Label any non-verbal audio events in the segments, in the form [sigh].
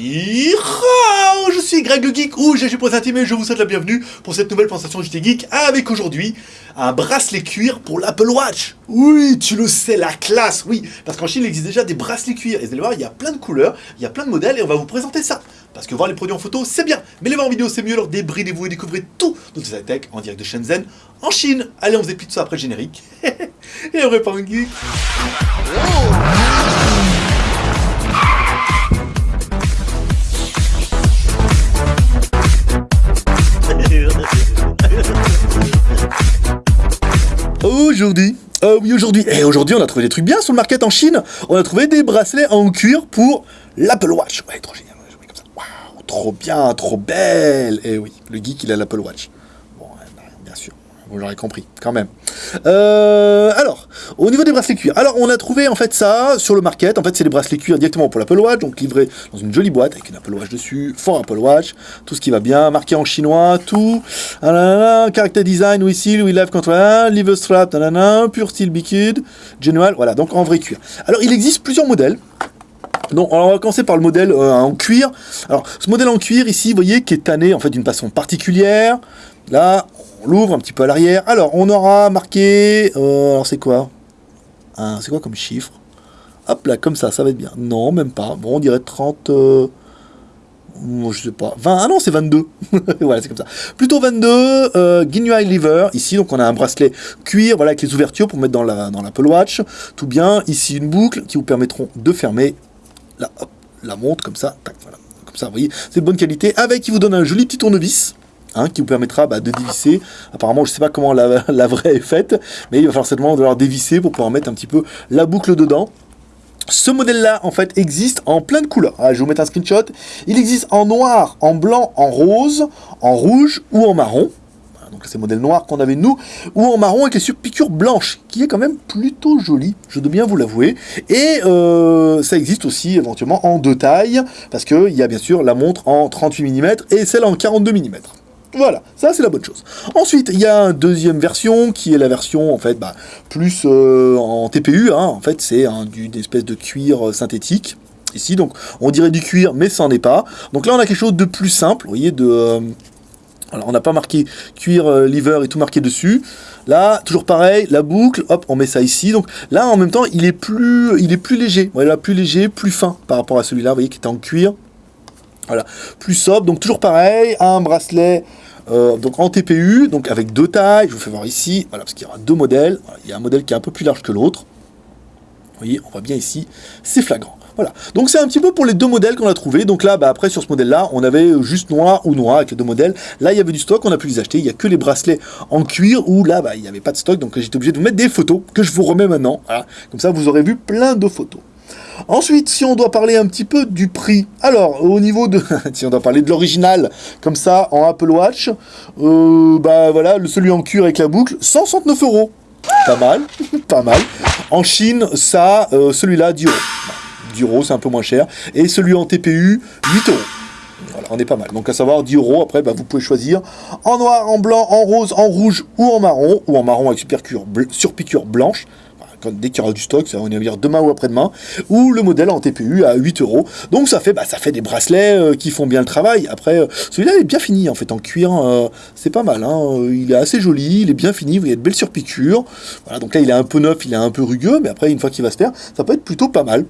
Je suis Greg le Geek ou GG pour et je vous souhaite la bienvenue pour cette nouvelle présentation JT Geek avec aujourd'hui un bracelet cuir pour l'Apple Watch. Oui, tu le sais, la classe, oui, parce qu'en Chine il existe déjà des bracelets cuir et vous allez voir, il y a plein de couleurs, il y a plein de modèles et on va vous présenter ça. Parce que voir les produits en photo, c'est bien, mais les voir en vidéo, c'est mieux, alors débridez-vous et découvrez tout de cette tech en direct de Shenzhen, en Chine. Allez, on faisait plus de ça après le générique. [laughs] et on répond geek. Aujourd'hui, euh, oui aujourd'hui, et aujourd'hui on a trouvé des trucs bien sur le market en Chine, on a trouvé des bracelets en cuir pour l'Apple Watch. Trop trop bien, trop belle. Et oui, le geek il a l'Apple Watch. Vous l'aurez compris, quand même. Euh, alors, au niveau des bracelets cuir, alors on a trouvé en fait ça sur le market, en fait c'est des bracelets cuir directement pour l'Apple Watch, donc livrés dans une jolie boîte avec une Apple Watch dessus, fort Apple Watch, tout ce qui va bien, marqué en chinois, tout, ah character design, we seal, we live control, liver strap, pure steel bikid, genuine, voilà, donc en vrai cuir. Alors il existe plusieurs modèles, donc, on va commencer par le modèle euh, en cuir. Alors, ce modèle en cuir ici, vous voyez, qui est tanné en fait d'une façon particulière. Là, l'ouvre un petit peu à l'arrière. Alors, on aura marqué... Euh, alors, c'est quoi C'est quoi comme chiffre Hop là, comme ça, ça va être bien. Non, même pas. Bon, on dirait 30... Euh, je sais pas. 20, ah non, c'est 22. [laughs] voilà, c'est comme ça. Plutôt 22, euh, Guignol Liver, ici, donc on a un bracelet cuir, voilà, avec les ouvertures pour mettre dans l'Apple la, dans Watch. Tout bien. Ici, une boucle qui vous permettront de fermer la, la montre, comme ça. Tac, voilà. Comme ça, vous voyez, c'est de bonne qualité. Avec, qui vous donne un joli petit tournevis. Hein, qui vous permettra bah, de dévisser. Apparemment, je ne sais pas comment [laughs] la, vraie est faite, mais il va falloir certainement devoir dévisser pour pouvoir mettre un petit peu la boucle dedans. Ce modèle-là, en fait, existe en plein de couleurs. Ah, je vais vous mettre un screenshot. Il existe en noir, en blanc, en rose, en rouge ou en marron. Donc c'est le modèle noir qu'on avait nous, ou en marron avec les surpiqûres blanches, qui est quand même plutôt joli, je dois bien vous l'avouer. Et euh, ça existe aussi éventuellement en deux tailles, parce qu'il y a bien sûr la montre en 38 mm et celle en 42 mm. Voilà, ça c'est la bonne chose. Ensuite, il y a une deuxième version qui est la version en fait bah, plus euh, en TPU. Hein. en fait, c'est une espèce de cuir euh, synthétique ici. Donc, on dirait du cuir, mais ça n'en est pas. Donc là, on a quelque chose de plus simple. Vous voyez, euh, alors, on n'a pas marqué cuir liver et tout marqué dessus. Là, toujours pareil, la boucle, hop, on met ça ici. Donc là, en même temps, il est plus, il est plus léger. Voilà, plus léger, plus fin par rapport à celui-là, vous voyez, qui était en cuir. Voilà, plus sobre, donc toujours pareil, un bracelet euh, donc en TPU, donc avec deux tailles, je vous fais voir ici, voilà, parce qu'il y aura deux modèles, il y a un modèle qui est un peu plus large que l'autre, vous voyez, on voit bien ici, c'est flagrant. Voilà, donc c'est un petit peu pour les deux modèles qu'on a trouvé. Donc là, bah, après sur ce modèle-là, on avait juste noir ou noir avec les deux modèles. Là, il y avait du stock, on a pu les acheter. Il n'y a que les bracelets en cuir où là, bah, il n'y avait pas de stock. Donc j'étais obligé de vous mettre des photos que je vous remets maintenant. Comme ça, vous aurez vu plein de photos. Ensuite, si on doit parler un petit peu du prix, alors au niveau de, [laughs] si on doit parler de l'original, comme ça, en Apple Watch, euh, bah voilà, celui en cuir avec la boucle, 169 euros. Pas mal, [laughs] pas mal. En Chine, ça, euh, celui-là, 10 euros. 10 euros, c'est un peu moins cher. Et celui en TPU, 8 euros. Voilà, on est pas mal. Donc à savoir 10 euros, après bah, vous pouvez choisir en noir, en blanc, en rose, en rouge ou en marron, ou en marron avec surpiqûre blanche dès qu'il y aura du stock, ça va venir demain ou après-demain, ou le modèle en TPU à 8 euros. Donc ça fait, bah, ça fait des bracelets euh, qui font bien le travail. Après, euh, celui-là est bien fini en fait, en cuir, euh, c'est pas mal. Hein. Il est assez joli, il est bien fini, vous voyez de belles surpiqûres. Voilà, donc là il est un peu neuf, il est un peu rugueux, mais après une fois qu'il va se faire, ça peut être plutôt pas mal.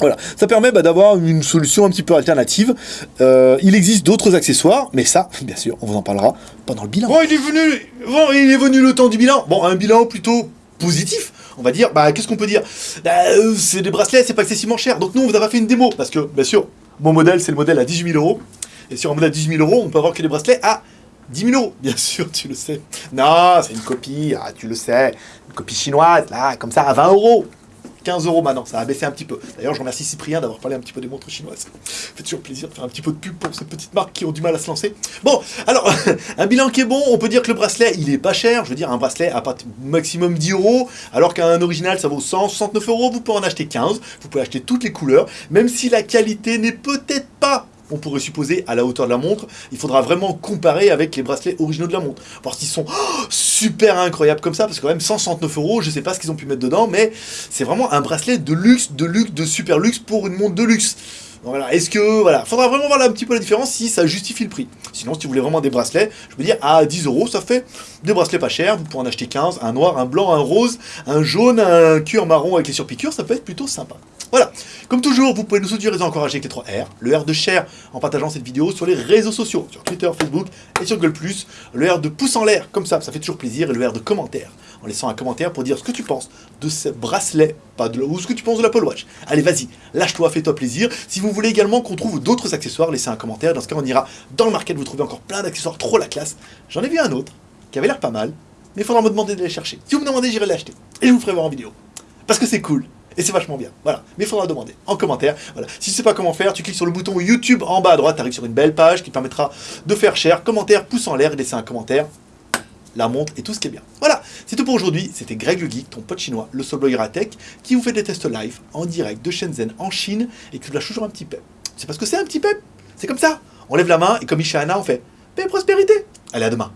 Voilà, ça permet bah, d'avoir une solution un petit peu alternative. il existe d'autres accessoires, mais ça, [laughs] bien sûr, on vous en parlera pendant le bilan. Bon, il est venu, bon, il est venu le temps du bilan. Bon, un bilan plutôt positif on va dire, bah qu'est-ce qu'on peut dire? Bah, euh, C'est des bracelets, c'est pas excessivement cher. Donc nous, on vous a pas fait une démo, parce que, bien sûr, mon modèle, c'est le modèle à 18 000 euros. Et sur un modèle à 18 000 euros, on peut avoir que des bracelets à 10 000 euros. [laughs] Bien sûr, tu le sais. Non, c'est une copie, ah, tu le sais. Une copie chinoise, là, comme ça, à 20 euros. 15 euros maintenant, ça a baissé un petit peu. D'ailleurs, je remercie Cyprien d'avoir parlé un petit peu des montres chinoises. Ça fait toujours plaisir de faire un petit peu de pub pour ces petites marques qui ont du mal à se lancer. Bon, alors, [laughs] un bilan qui est bon, on peut dire que le bracelet, il est pas cher. Je veux dire, un bracelet à maximum 10 euros, alors qu'un original, ça vaut 169 euros. Vous pouvez en acheter 15. Vous pouvez acheter toutes les couleurs, même si la qualité n'est peut-être pas on pourrait supposer à la hauteur de la montre. Il faudra vraiment comparer avec les bracelets originaux de la montre. Voir s'ils sont oh, super incroyables comme ça, parce que quand même 169 euros, je sais pas ce qu'ils ont pu mettre dedans, mais c'est vraiment un bracelet de luxe, de luxe, de super luxe pour une montre de luxe. Voilà, est-ce que, voilà, faudra vraiment voir un petit peu la différence si ça justifie le prix. Sinon, si vous voulez vraiment des bracelets, je veux dire, à 10 euros, ça fait des bracelets pas chers, vous pouvez en acheter 15, un noir, un blanc, un rose, un jaune, un cuir marron avec les surpiqûres, ça peut être plutôt sympa. Voilà, comme toujours, vous pouvez nous soutenir et nous encourager avec les 3 R, le R de share en partageant cette vidéo sur les réseaux sociaux, sur Twitter, Facebook et sur Google+, le R de pouce en l'air, comme ça, ça fait toujours plaisir, et le R de commentaire, en laissant un commentaire pour dire ce que tu penses de ces bracelets, pas de, ou ce que tu penses de l'Apple Watch. Allez, vas-y, lâche-toi, fais-toi plaisir. Si vous voulez également qu'on trouve d'autres accessoires, laissez un commentaire, dans ce cas on ira dans le market, vous trouvez encore plein d'accessoires, trop la classe. J'en ai vu un autre, qui avait l'air pas mal, mais il faudra me demander de les chercher. Si vous me demandez, j'irai l'acheter, et je vous ferai voir en vidéo. Parce que c'est cool. Et c'est vachement bien. Voilà. Mais il faudra demander en commentaire. Voilà. Si tu sais pas comment faire, tu cliques sur le bouton YouTube en bas à droite, tu arrives sur une belle page qui te permettra de faire share, commentaire, pouce en l'air et laisser un commentaire, la montre et tout ce qui est bien. Voilà. C'est tout pour aujourd'hui. C'était Greg le Geek, ton pote chinois, le seul blogueur à tech, qui vous fait des tests live en direct de Shenzhen en Chine et qui vous lâche toujours un petit pep. C'est parce que c'est un petit pep. C'est comme ça. On lève la main et comme Ishana, on fait paix prospérité. Allez, à demain.